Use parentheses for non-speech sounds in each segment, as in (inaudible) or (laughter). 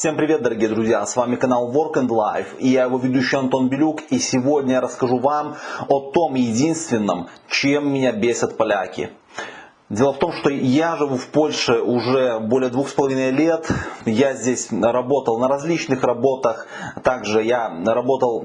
Всем привет, дорогие друзья! С вами канал Work and Life и я его ведущий Антон Белюк. И сегодня я расскажу вам о том единственном, чем меня бесят поляки. Дело в том, что я живу в Польше уже более двух с половиной лет. Я здесь работал на различных работах. Также я работал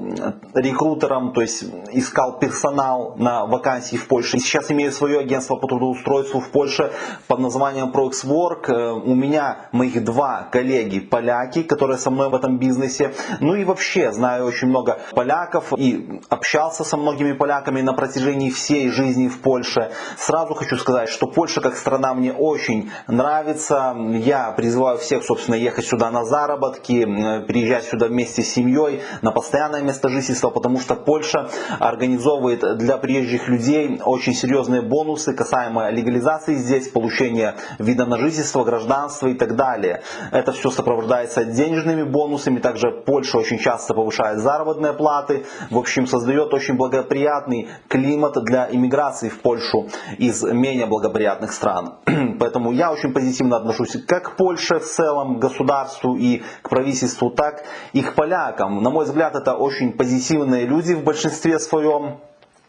рекрутером, то есть искал персонал на вакансии в Польше. И сейчас имею свое агентство по трудоустройству в Польше под названием ProXWork. Э, у меня моих два коллеги поляки, которые со мной в этом бизнесе. Ну и вообще знаю очень много поляков и общался со многими поляками на протяжении всей жизни в Польше. Сразу хочу сказать, что Польша как страна мне очень нравится. Я призываю всех, собственно, ехать сюда на заработки, приезжать сюда вместе с семьей на постоянное место жительства, потому что Польша организовывает для приезжих людей очень серьезные бонусы касаемо легализации здесь, получения вида на жительство, гражданства и так далее. Это все сопровождается денежными бонусами. Также Польша очень часто повышает заработные платы. В общем, создает очень благоприятный климат для иммиграции в Польшу из менее благоприятных благоприятных стран. (clears throat) Поэтому я очень позитивно отношусь как к Польше в целом, государству и к правительству, так и к полякам. На мой взгляд, это очень позитивные люди в большинстве своем.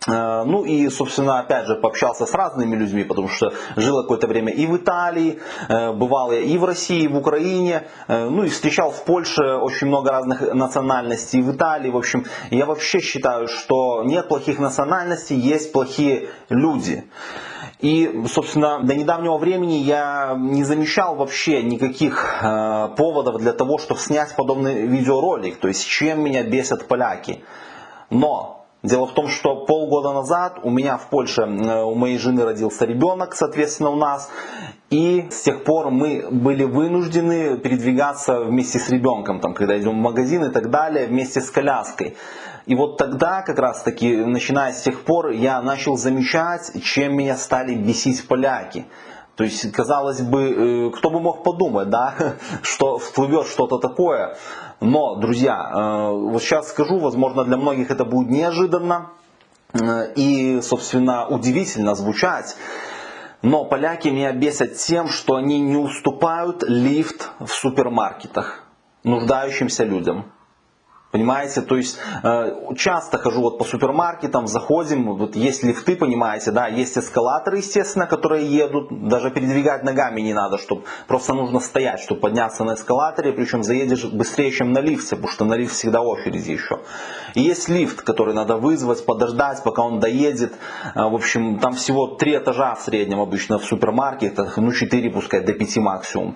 Э, ну и, собственно, опять же, пообщался с разными людьми, потому что жил какое-то время и в Италии, э, бывал я и в России, и в Украине, э, ну и встречал в Польше очень много разных национальностей, в Италии, в общем, я вообще считаю, что нет плохих национальностей, есть плохие люди. И, собственно, до недавнего времени я не замечал вообще никаких поводов для того, чтобы снять подобный видеоролик. То есть, чем меня бесят поляки. Но Дело в том, что полгода назад у меня в Польше, э, у моей жены родился ребенок, соответственно, у нас. И с тех пор мы были вынуждены передвигаться вместе с ребенком, там, когда идем в магазин и так далее, вместе с коляской. И вот тогда, как раз таки, начиная с тех пор, я начал замечать, чем меня стали бесить поляки. То есть, казалось бы, э, кто бы мог подумать, да, (laughs) что всплывет что-то такое. Но, друзья, э, вот сейчас скажу, возможно, для многих это будет неожиданно э, и, собственно, удивительно звучать. Но поляки меня бесят тем, что они не уступают лифт в супермаркетах нуждающимся людям. Понимаете, то есть э, часто хожу вот по супермаркетам, заходим, вот есть лифты, понимаете, да, есть эскалаторы, естественно, которые едут, даже передвигать ногами не надо, чтобы просто нужно стоять, чтобы подняться на эскалаторе, причем заедешь быстрее, чем на лифте, потому что на лифт всегда очереди еще. И есть лифт, который надо вызвать, подождать, пока он доедет, э, в общем, там всего три этажа в среднем обычно в супермаркетах, ну четыре пускай, до пяти максимум.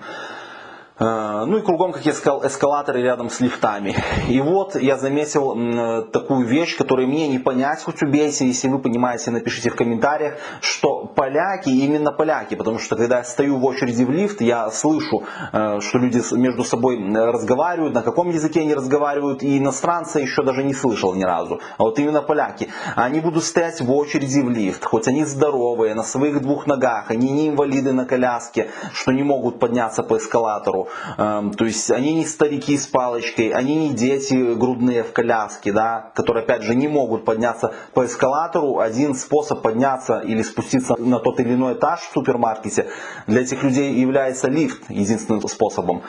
Э, ну и кругом, как я сказал, эскалаторы рядом с лифтами. И вот я заметил такую вещь, которую мне не понять, хоть убейте, если вы понимаете, напишите в комментариях, что поляки, именно поляки, потому что когда я стою в очереди в лифт, я слышу, э, что люди между собой разговаривают, на каком языке они разговаривают, и иностранца еще даже не слышал ни разу. А вот именно поляки, они будут стоять в очереди в лифт, хоть они здоровые, на своих двух ногах, они не инвалиды на коляске, что не могут подняться по эскалатору, то есть они не старики с палочкой, они не дети грудные в коляске, да, которые опять же не могут подняться по эскалатору. Один способ подняться или спуститься на тот или иной этаж в супермаркете для этих людей является лифт единственным способом.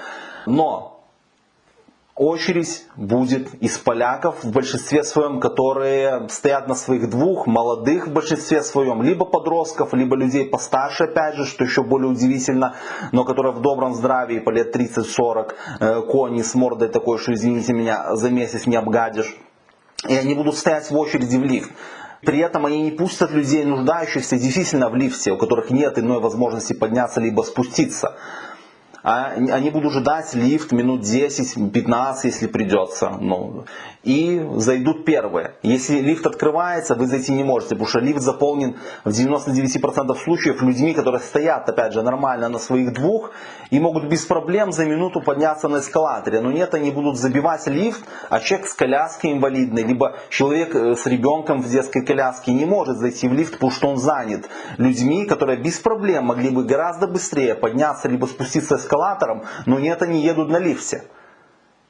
Но очередь будет из поляков в большинстве своем, которые стоят на своих двух, молодых в большинстве своем, либо подростков, либо людей постарше, опять же, что еще более удивительно, но которые в добром здравии, по лет 30-40, э, кони с мордой такой, что извините меня, за месяц не обгадишь. И они будут стоять в очереди в лифт. При этом они не пустят людей, нуждающихся действительно в лифте, у которых нет иной возможности подняться либо спуститься они будут ждать лифт минут 10-15, если придется. Ну, и зайдут первые. Если лифт открывается, вы зайти не можете, потому что лифт заполнен в 99% случаев людьми, которые стоят, опять же, нормально на своих двух и могут без проблем за минуту подняться на эскалаторе. Но нет, они будут забивать лифт, а человек с коляской инвалидной, либо человек э, с ребенком в детской коляске не может зайти в лифт, потому что он занят людьми, которые без проблем могли бы гораздо быстрее подняться, либо спуститься эскалатором, но нет, они едут на лифте.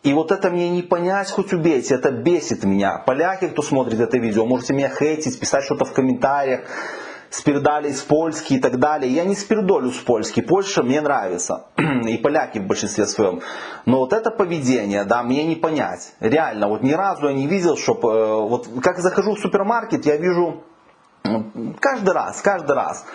И вот это мне не понять, хоть убейте, это бесит меня. Поляки, кто смотрит это видео, можете меня хейтить, писать что-то в комментариях. спирдали из Польски и так далее. Я не спирдолю с Польски, Польша мне нравится, (clears throat) и поляки в большинстве своем. Но вот это поведение, да, мне не понять. Реально, вот ни разу я не видел, чтобы, э, вот как захожу в супермаркет, я вижу каждый раз, каждый раз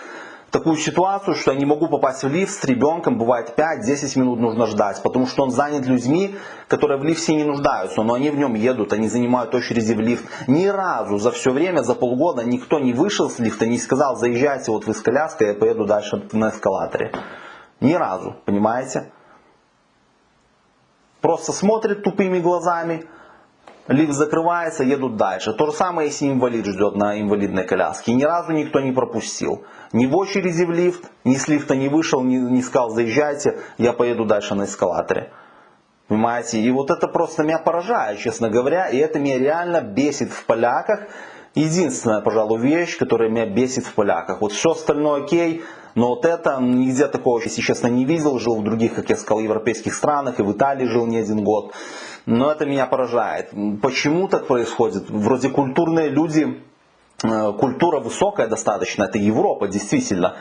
такую ситуацию, что я не могу попасть в лифт с ребенком, бывает 5-10 минут нужно ждать, потому что он занят людьми, которые в лифте не нуждаются, но они в нем едут, они занимают очереди в лифт. Ни разу за все время, за полгода никто не вышел с лифта, не сказал, заезжайте вот вы с коляской, я поеду дальше на эскалаторе. Ни разу, понимаете? Просто смотрит тупыми глазами, лифт закрывается, едут дальше. То же самое, если инвалид ждет на инвалидной коляске. Ни разу никто не пропустил. Ни в очереди в лифт, ни с лифта не вышел, ни, не сказал, заезжайте, я поеду дальше на эскалаторе. Понимаете? И вот это просто меня поражает, честно говоря. И это меня реально бесит в поляках. Единственная, пожалуй, вещь, которая меня бесит в поляках. Вот все остальное окей, но вот это нигде такого, если честно, не видел. Жил в других, как я сказал, европейских странах и в Италии жил не один год. Но это меня поражает. Почему так происходит? Вроде культурные люди, э, культура высокая достаточно, это Европа действительно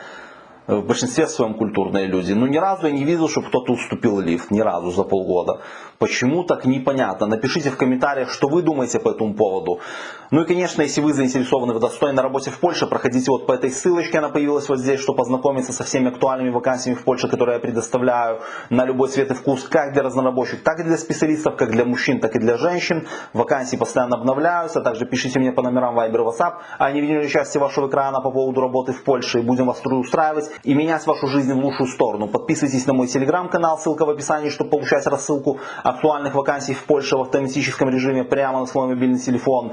в большинстве своем культурные люди. Но ни разу я не видел, чтобы кто-то уступил лифт, ни разу за полгода. Почему так непонятно? Напишите в комментариях, что вы думаете по этому поводу. Ну и конечно, если вы заинтересованы в достойной работе в Польше, проходите вот по этой ссылочке, она появилась вот здесь, чтобы познакомиться со всеми актуальными вакансиями в Польше, которые я предоставляю на любой цвет и вкус, как для разнорабочих, так и для специалистов, как для мужчин, так и для женщин. Вакансии постоянно обновляются, также пишите мне по номерам Viber WhatsApp, они видели части вашего экрана по поводу работы в Польше и будем вас устраивать и менять вашу жизнь в лучшую сторону. Подписывайтесь на мой телеграм-канал, ссылка в описании, чтобы получать рассылку актуальных вакансий в Польше в автоматическом режиме прямо на свой мобильный телефон.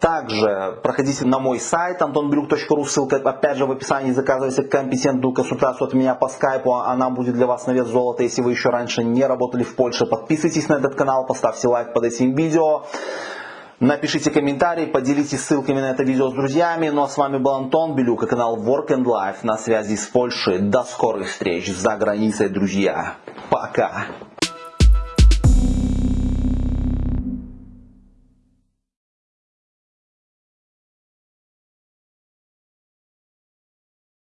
Также проходите на мой сайт antonbrюк.ru, ссылка опять же в описании, заказывайте компетентную консультацию от меня по скайпу, она будет для вас на вес золота, если вы еще раньше не работали в Польше. Подписывайтесь на этот канал, поставьте лайк под этим видео. Напишите комментарий, поделитесь ссылками на это видео с друзьями. Ну а с вами был Антон Белюк и канал Work and Life на связи с Польшей. До скорых встреч за границей, друзья. Пока.